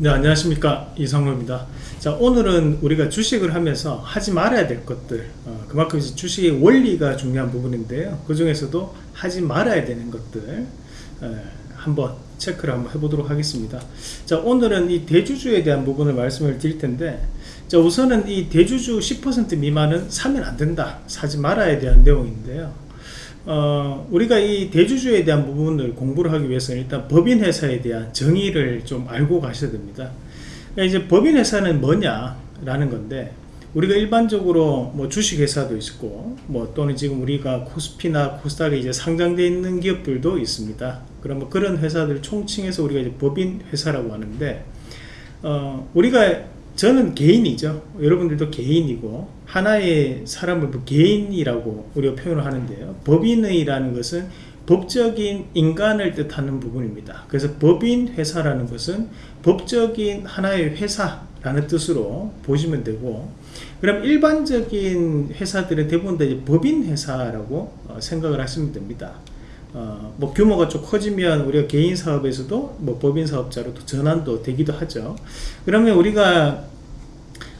네 안녕하십니까. 이상로입니다. 자 오늘은 우리가 주식을 하면서 하지 말아야 될 것들 어, 그만큼 이제 주식의 원리가 중요한 부분인데요. 그 중에서도 하지 말아야 되는 것들 에, 한번 체크를 한번 해보도록 하겠습니다. 자 오늘은 이 대주주에 대한 부분을 말씀을 드릴 텐데 자 우선은 이 대주주 10% 미만은 사면 안 된다. 사지 말아야 대한 내용인데요 어, 우리가 이 대주주에 대한 부분을 공부를 하기 위해서는 일단 법인회사에 대한 정의를 좀 알고 가셔야 됩니다. 그러니까 이제 법인회사는 뭐냐라는 건데 우리가 일반적으로 뭐 주식회사도 있고 뭐 또는 지금 우리가 코스피나 코스닥에 이제 상장되어 있는 기업들도 있습니다. 그럼 뭐 그런 회사들 총칭해서 우리가 이제 법인회사라고 하는데 어, 우리가 저는 개인이죠. 여러분들도 개인이고 하나의 사람을 뭐 개인이라고 우리가 표현을 하는데요. 법인의라는 것은 법적인 인간을 뜻하는 부분입니다. 그래서 법인 회사라는 것은 법적인 하나의 회사라는 뜻으로 보시면 되고 그럼 일반적인 회사들은 대부분 다 법인 회사라고 어, 생각을 하시면 됩니다. 어, 뭐 규모가 좀 커지면 우리가 개인 사업에서도 뭐 법인 사업자로 또 전환도 되기도 하죠. 그러면 우리가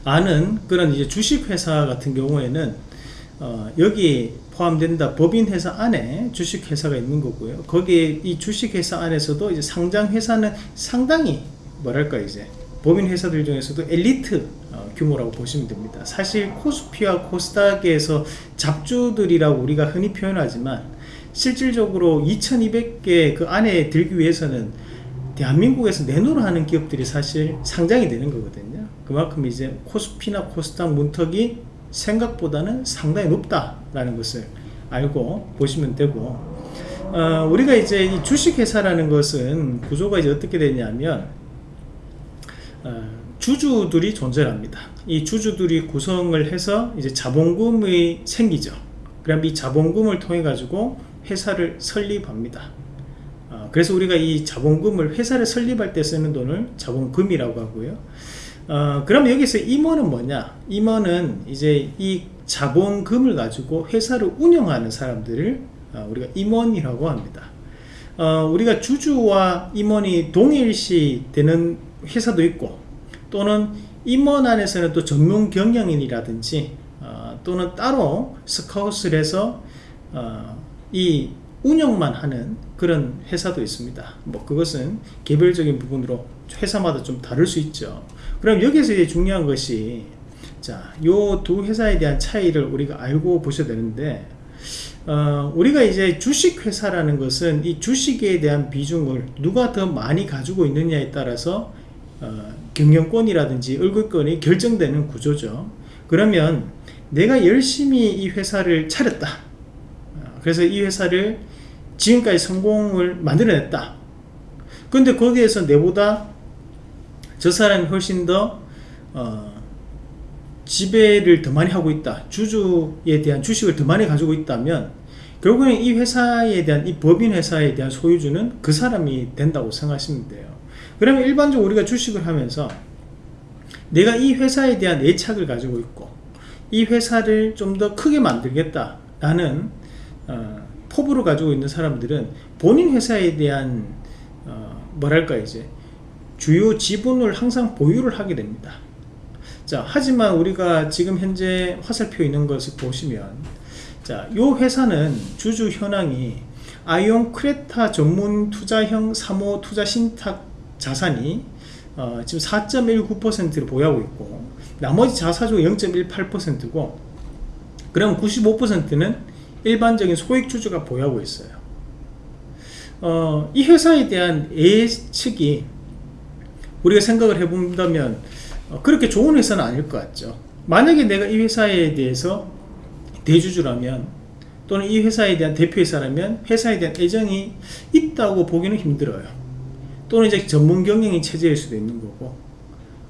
아는 그런 이제 주식회사 같은 경우에는 어, 여기 포함된다 법인회사 안에 주식회사가 있는 거고요. 거기에 이 주식회사 안에서도 이제 상장회사는 상당히 뭐랄까 이제 법인회사들 중에서도 엘리트 어, 규모라고 보시면 됩니다. 사실 코스피와 코스닥에서 잡주들이라고 우리가 흔히 표현하지만 실질적으로 2200개 그 안에 들기 위해서는 대한민국에서 내놓으라 하는 기업들이 사실 상장이 되는 거거든요. 그만큼 이제 코스피나 코스닥 문턱이 생각보다는 상당히 높다라는 것을 알고 보시면 되고 어, 우리가 이제 이 주식회사라는 것은 구조가 이제 어떻게 되냐면 어, 주주들이 존재합니다. 이 주주들이 구성을 해서 이제 자본금이 생기죠. 그럼 이 자본금을 통해 가지고 회사를 설립합니다. 어, 그래서 우리가 이 자본금을 회사를 설립할 때 쓰는 돈을 자본금이라고 하고요. 어, 그럼 여기서 임원은 뭐냐? 임원은 이제 이 자본금을 가지고 회사를 운영하는 사람들을 어, 우리가 임원이라고 합니다. 어, 우리가 주주와 임원이 동일시 되는 회사도 있고 또는 임원 안에서는 또 전문 경영인이라든지 어, 또는 따로 스카웃을 해서 어, 이 운영만 하는 그런 회사도 있습니다. 뭐 그것은 개별적인 부분으로 회사마다 좀 다를 수 있죠. 그럼 여기서 이제 중요한 것이 자요 두 회사에 대한 차이를 우리가 알고 보셔야 되는데 어, 우리가 이제 주식회사라는 것은 이 주식에 대한 비중을 누가 더 많이 가지고 있느냐에 따라서 어, 경영권이라든지 얼굴권이 결정되는 구조죠. 그러면 내가 열심히 이 회사를 차렸다. 그래서 이 회사를 지금까지 성공을 만들어냈다. 근데 거기에서 내보다 저 사람이 훨씬 더 어, 지배를 더 많이 하고 있다. 주주에 대한 주식을 더 많이 가지고 있다면 결국엔 이 회사에 대한 이 법인 회사에 대한 소유주는 그 사람이 된다고 생각하시면 돼요. 그러면 일반적으로 우리가 주식을 하면서 내가 이 회사에 대한 애착을 가지고 있고 이 회사를 좀 더 크게 만들겠다 라는 어, 포부를 가지고 있는 사람들은 본인 회사에 대한 어, 뭐랄까 이제 주요 지분을 항상 보유를 하게 됩니다. 자 하지만 우리가 지금 현재 화살표 있는 것을 보시면 자요 회사는 주주 현황이 아이온 크레타 전문 투자형 3호 투자 신탁 자산이 어, 지금 4.19%를 보유하고 있고 나머지 자사주 0.18%고 그럼 95%는 일반적인 소액주주가 보유하고 있어요. 어, 이 회사에 대한 예측이 우리가 생각을 해본다면 어, 그렇게 좋은 회사는 아닐 것 같죠. 만약에 내가 이 회사에 대해서 대주주라면 또는 이 회사에 대한 대표회사라면 회사에 대한 애정이 있다고 보기는 힘들어요. 또는 이제 전문 경영인 체제일 수도 있는 거고.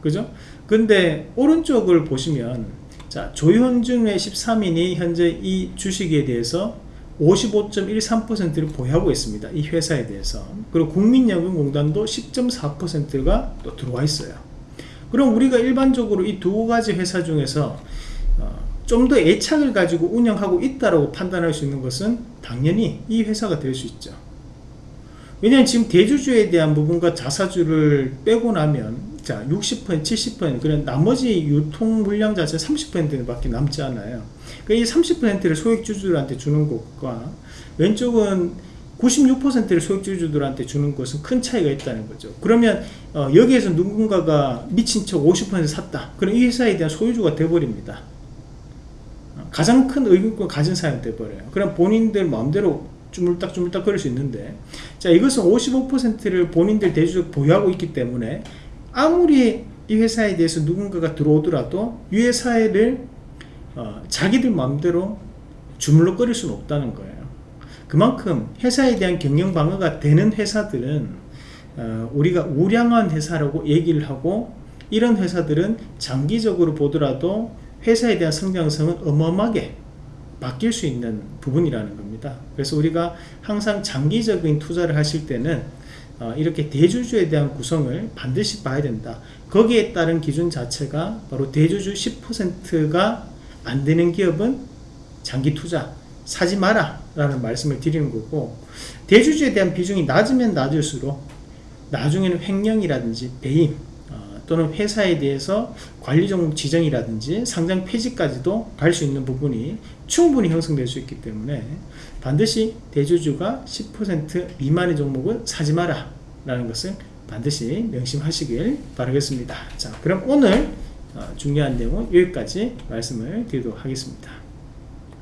그죠? 근데 오른쪽을 보시면 자 조현중의 13인이 현재 이 주식에 대해서 55.13%를 보유하고 있습니다. 이 회사에 대해서. 그리고 국민연금공단도 10.4%가 또 들어와 있어요. 그럼 우리가 일반적으로 이 두 가지 회사 중에서 어, 좀더 애착을 가지고 운영하고 있다고 판단할 수 있는 것은 당연히 이 회사가 될 수 있죠. 왜냐하면 지금 대주주에 대한 부분과 자사주를 빼고 나면 자 60% 70% 그런 나머지 유통 물량 자체 30% 밖에 남지 않아요. 그러니까 이 30%를 소액주주들한테 주는 것과 왼쪽은 96%를 소액주주들한테 주는 것은 큰 차이가 있다는 거죠. 그러면 어, 여기에서 누군가가 미친 척 50% 샀다. 그럼 이 회사에 대한 소유주가 돼버립니다. 어, 가장 큰 의견권 가진 사람이 돼버려요. 그럼 본인들 마음대로 주물딱 주물딱 그럴 수 있는데 자 이것은 55%를 본인들 대주적 보유하고 있기 때문에 아무리 이 회사에 대해서 누군가가 들어오더라도 이 회사를 어, 자기들 마음대로 주물러 거릴 수는 없다는 거예요. 그만큼 회사에 대한 경영 방어가 되는 회사들은 어, 우리가 우량한 회사라고 얘기를 하고 이런 회사들은 장기적으로 보더라도 회사에 대한 성장성은 어마어마하게 바뀔 수 있는 부분이라는 겁니다. 그래서 우리가 항상 장기적인 투자를 하실 때는 어, 이렇게 대주주에 대한 구성을 반드시 봐야 된다. 거기에 따른 기준 자체가 바로 대주주 10%가 안 되는 기업은 장기 투자 사지 마라 라는 말씀을 드리는 거고 대주주에 대한 비중이 낮으면 낮을수록 나중에는 횡령이라든지 배임 어, 또는 회사에 대해서 관리종 지정이라든지 상장 폐지까지도 갈 수 있는 부분이 충분히 형성될 수 있기 때문에 반드시 대주주가 10% 미만의 종목을 사지 마라 라는 것을 반드시 명심하시길 바라겠습니다. 자 그럼 오늘 어, 중요한 내용은 여기까지 말씀을 드리도록 하겠습니다